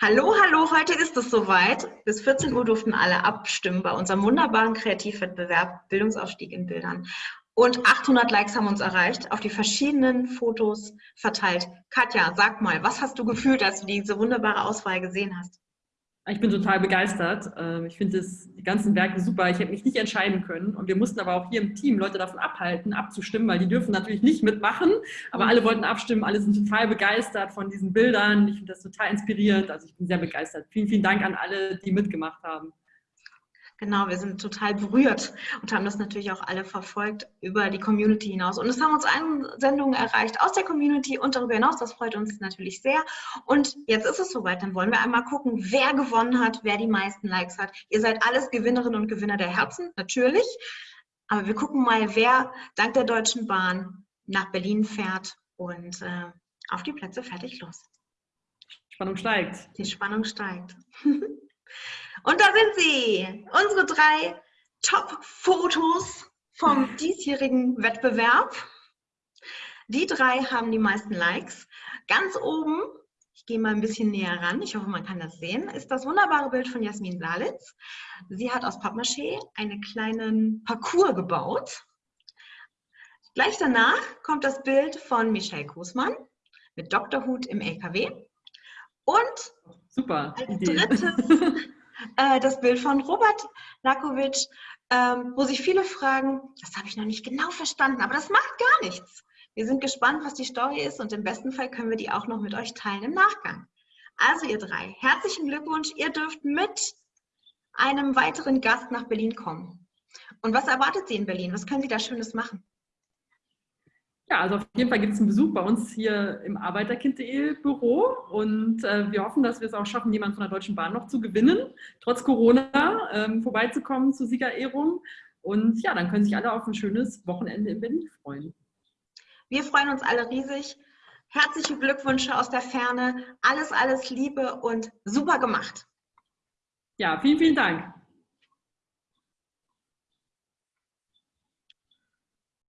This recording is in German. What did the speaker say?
Hallo, hallo, heute ist es soweit. Bis 14 Uhr durften alle abstimmen bei unserem wunderbaren Kreativwettbewerb Bildungsaufstieg in Bildern. Und 800 Likes haben uns erreicht, auf die verschiedenen Fotos verteilt. Katja, sag mal, was hast du gefühlt, als du diese wunderbare Auswahl gesehen hast? Ich bin total begeistert. Ähm, ich finde die ganzen Werke super. Ich hätte mich nicht entscheiden können. Und wir mussten aber auch hier im Team Leute davon abhalten, abzustimmen, weil die dürfen natürlich nicht mitmachen. Aber alle wollten abstimmen. Alle sind total begeistert von diesen Bildern. Ich finde das total inspirierend. Also ich bin sehr begeistert. Vielen, vielen Dank an alle, die mitgemacht haben. Genau, wir sind total berührt und haben das natürlich auch alle verfolgt über die Community hinaus. Und es haben uns Einsendungen erreicht aus der Community und darüber hinaus. Das freut uns natürlich sehr. Und jetzt ist es soweit. Dann wollen wir einmal gucken, wer gewonnen hat, wer die meisten Likes hat. Ihr seid alles Gewinnerinnen und Gewinner der Herzen, natürlich. Aber wir gucken mal, wer dank der Deutschen Bahn nach Berlin fährt und äh, auf die Plätze fertig los. Spannung steigt. Die Spannung steigt. Und da sind sie, unsere drei Top-Fotos vom diesjährigen Wettbewerb. Die drei haben die meisten Likes. Ganz oben, ich gehe mal ein bisschen näher ran, ich hoffe, man kann das sehen, ist das wunderbare Bild von Jasmin Blalitz. Sie hat aus Pappmaché einen kleinen Parcours gebaut. Gleich danach kommt das Bild von Michelle Großmann mit Doktorhut im LKW. Und Super als Idee. drittes äh, das Bild von Robert Lakovic, ähm, wo sich viele fragen, das habe ich noch nicht genau verstanden, aber das macht gar nichts. Wir sind gespannt, was die Story ist und im besten Fall können wir die auch noch mit euch teilen im Nachgang. Also ihr drei, herzlichen Glückwunsch, ihr dürft mit einem weiteren Gast nach Berlin kommen. Und was erwartet Sie in Berlin? Was können Sie da Schönes machen? Ja, also auf jeden Fall gibt es einen Besuch bei uns hier im Arbeiterkind.de Büro und äh, wir hoffen, dass wir es auch schaffen, jemanden von der Deutschen Bahn noch zu gewinnen, trotz Corona ähm, vorbeizukommen zur Siegerehrung. Und ja, dann können sich alle auf ein schönes Wochenende in Berlin freuen. Wir freuen uns alle riesig. Herzliche Glückwünsche aus der Ferne. Alles, alles Liebe und super gemacht. Ja, vielen, vielen Dank.